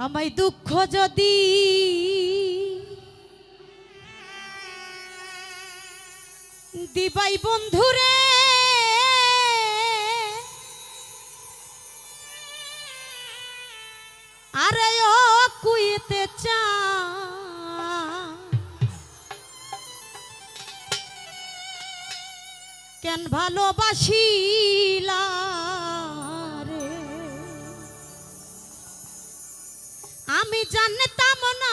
আমায় দুঃখ যদি দিবাই বন্ধুরে আরে ও কুইতে চা। কেন ভালোবাসিলা? জানতাম না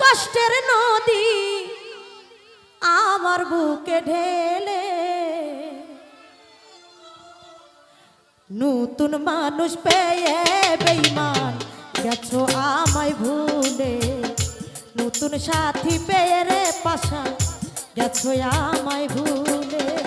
কষ্টের নদী আমার বুকে ঢেলে। নতুন মানুষ পেয়ে বেইমান গেছো আমায় ভুলে। নতুন সাথী পেয়ে রে পাশা গেছো আমায় ভুলে।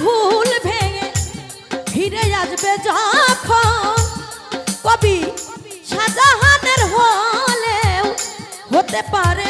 ভুল ভেঙে ফিরে আসবে যখন কবি সাজাহানের হলেও হতে পারে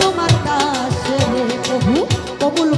তোমার দাস কবুল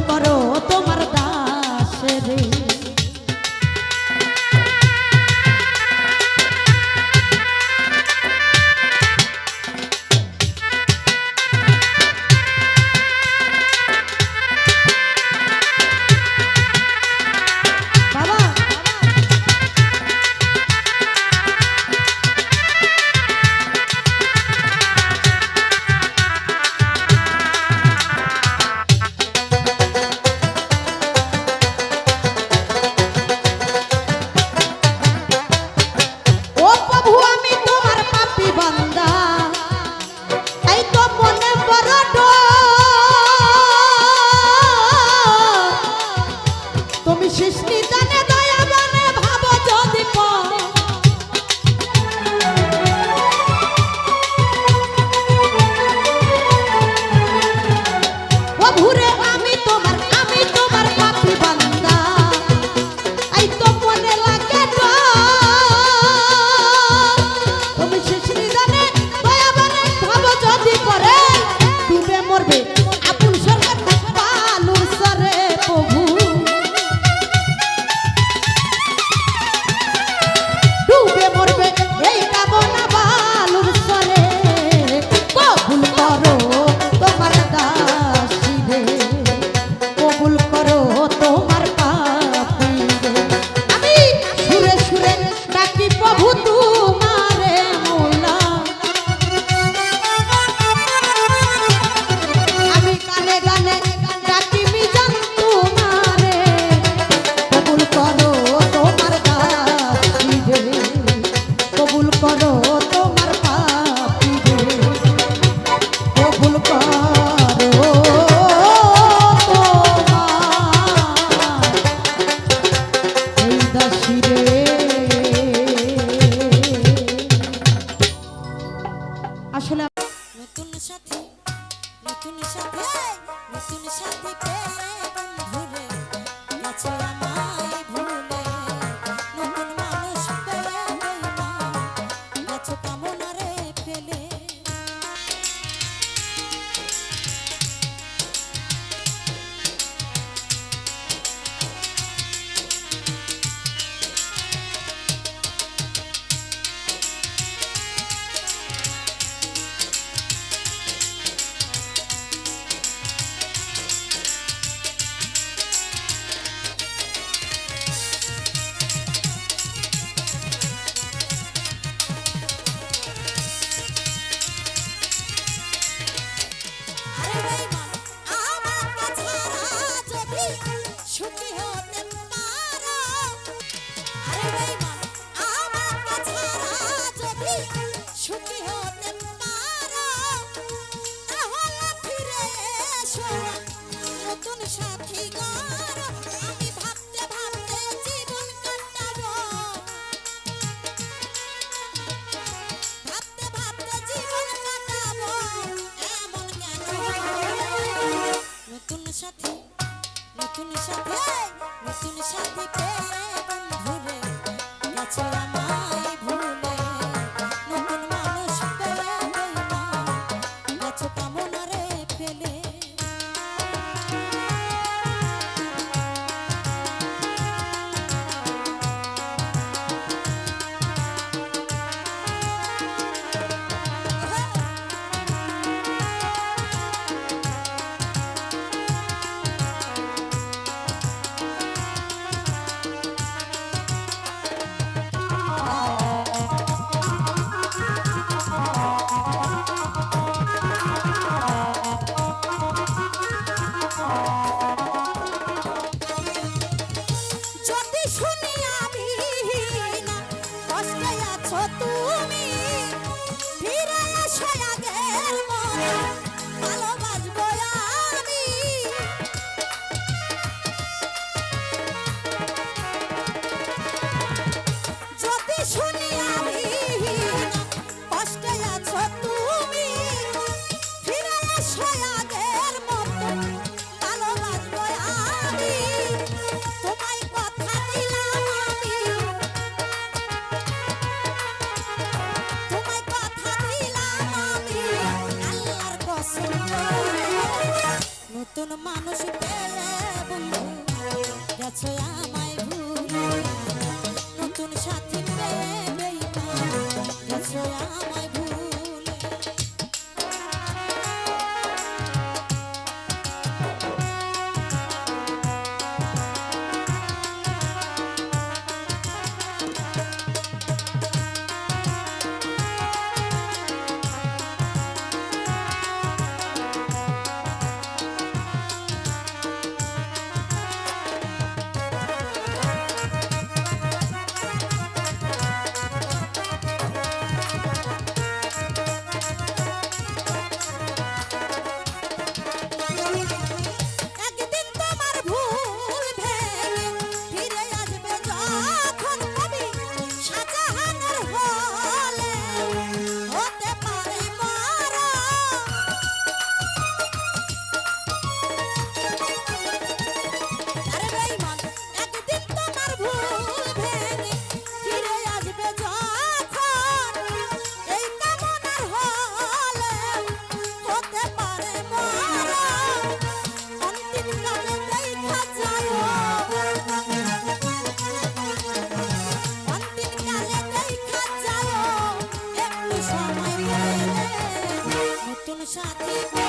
Shut up.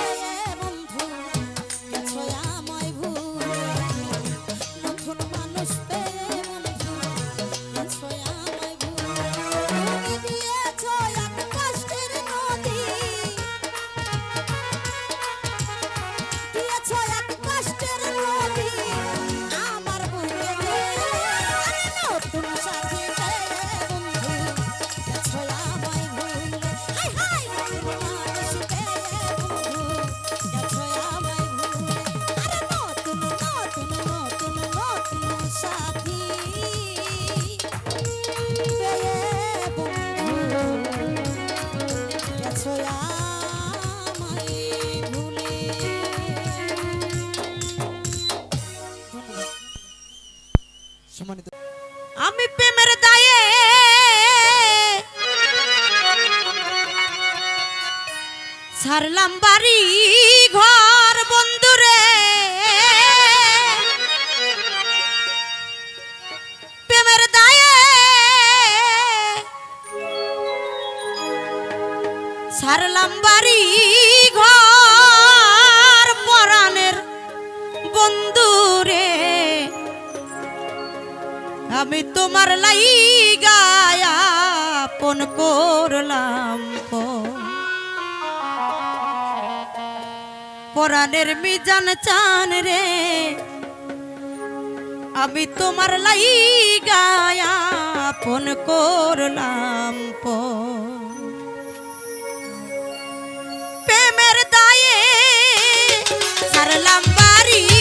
সারলাম বাড়ি ঘর পরাণের বন্ধুরে। আমি তোমার লাই গায়াপন করলাম পরাণের মিজান চান রে। আমি তোমার লাই গায়াপন করলাম পর sarlambari